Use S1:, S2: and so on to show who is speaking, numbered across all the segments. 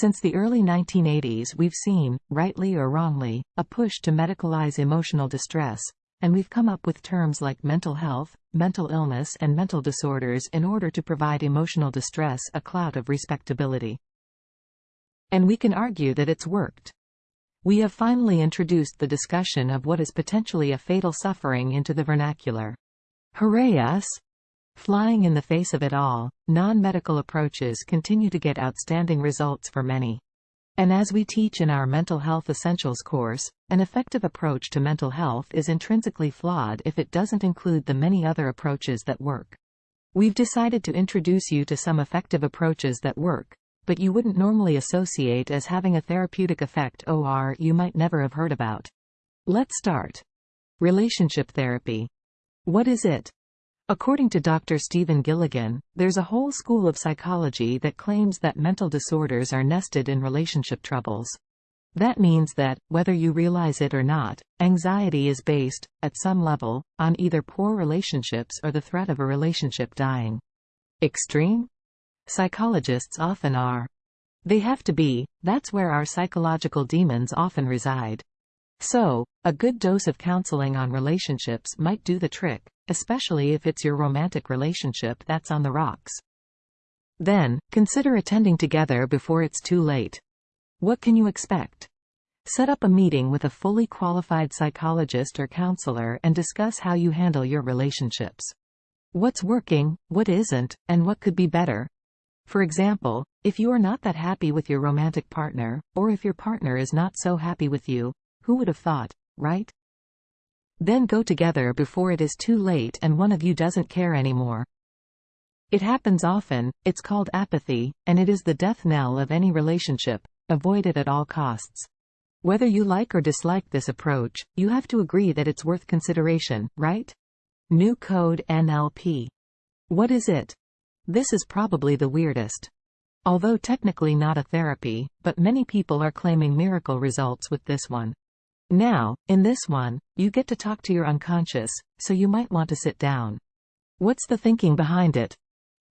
S1: Since the early 1980s we've seen, rightly or wrongly, a push to medicalize emotional distress, and we've come up with terms like mental health, mental illness and mental disorders in order to provide emotional distress a clout of respectability. And we can argue that it's worked. We have finally introduced the discussion of what is potentially a fatal suffering into the vernacular. Hooray us! Flying in the face of it all, non-medical approaches continue to get outstanding results for many. And as we teach in our Mental Health Essentials course, an effective approach to mental health is intrinsically flawed if it doesn't include the many other approaches that work. We've decided to introduce you to some effective approaches that work, but you wouldn't normally associate as having a therapeutic effect or you might never have heard about. Let's start. Relationship therapy. What is it? According to Dr. Stephen Gilligan, there's a whole school of psychology that claims that mental disorders are nested in relationship troubles. That means that, whether you realize it or not, anxiety is based, at some level, on either poor relationships or the threat of a relationship dying. Extreme? Psychologists often are. They have to be, that's where our psychological demons often reside. So, a good dose of counseling on relationships might do the trick, especially if it's your romantic relationship that's on the rocks. Then, consider attending together before it's too late. What can you expect? Set up a meeting with a fully qualified psychologist or counselor and discuss how you handle your relationships. What's working, what isn't, and what could be better. For example, if you are not that happy with your romantic partner, or if your partner is not so happy with you, who would have thought, right? Then go together before it is too late and one of you doesn't care anymore. It happens often, it's called apathy, and it is the death knell of any relationship. Avoid it at all costs. Whether you like or dislike this approach, you have to agree that it's worth consideration, right? New Code NLP. What is it? This is probably the weirdest. Although technically not a therapy, but many people are claiming miracle results with this one. Now, in this one, you get to talk to your unconscious, so you might want to sit down. What's the thinking behind it?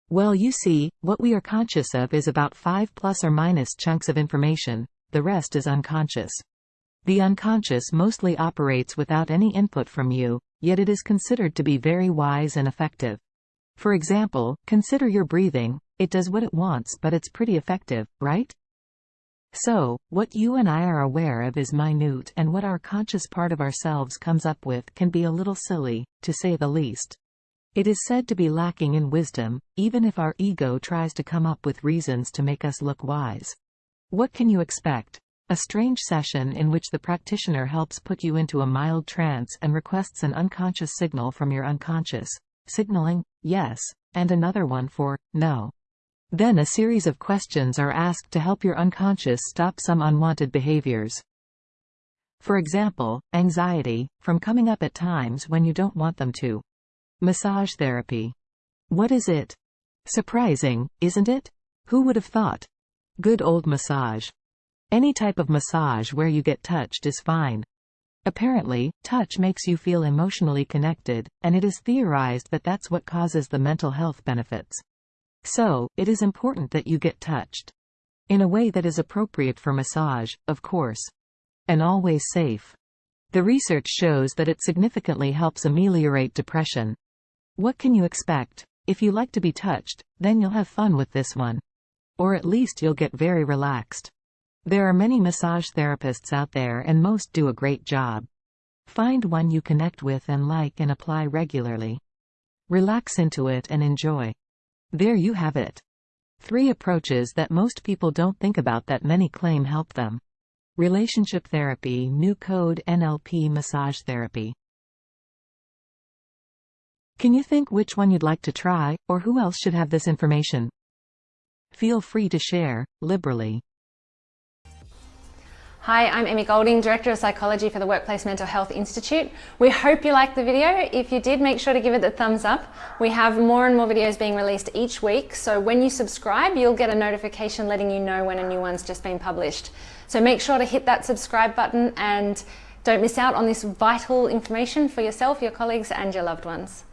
S1: Well you see, what we are conscious of is about 5 plus or minus chunks of information, the rest is unconscious. The unconscious mostly operates without any input from you, yet it is considered to be very wise and effective. For example, consider your breathing, it does what it wants but it's pretty effective, right? So, what you and I are aware of is minute and what our conscious part of ourselves comes up with can be a little silly, to say the least. It is said to be lacking in wisdom, even if our ego tries to come up with reasons to make us look wise. What can you expect? A strange session in which the practitioner helps put you into a mild trance and requests an unconscious signal from your unconscious, signaling, yes, and another one for, no. Then a series of questions are asked to help your unconscious stop some unwanted behaviors. For example, anxiety, from coming up at times when you don't want them to. Massage therapy. What is it? Surprising, isn't it? Who would have thought? Good old massage. Any type of massage where you get touched is fine. Apparently, touch makes you feel emotionally connected, and it is theorized that that's what causes the mental health benefits. So, it is important that you get touched. In a way that is appropriate for massage, of course. And always safe. The research shows that it significantly helps ameliorate depression. What can you expect? If you like to be touched, then you'll have fun with this one. Or at least you'll get very relaxed. There are many massage therapists out there and most do a great job. Find one you connect with and like and apply regularly. Relax into it and enjoy. There you have it. Three approaches that most people don't think about that many claim help them. Relationship therapy, new code NLP massage therapy. Can you think which one you'd like to try, or who else should have this information? Feel free to share, liberally.
S2: Hi, I'm Emmy Golding, Director of Psychology for the Workplace Mental Health Institute. We hope you liked the video. If you did, make sure to give it the thumbs up. We have more and more videos being released each week, so when you subscribe, you'll get a notification letting you know when a new one's just been published. So make sure to hit that subscribe button and don't miss out on this vital information for yourself, your colleagues and your loved ones.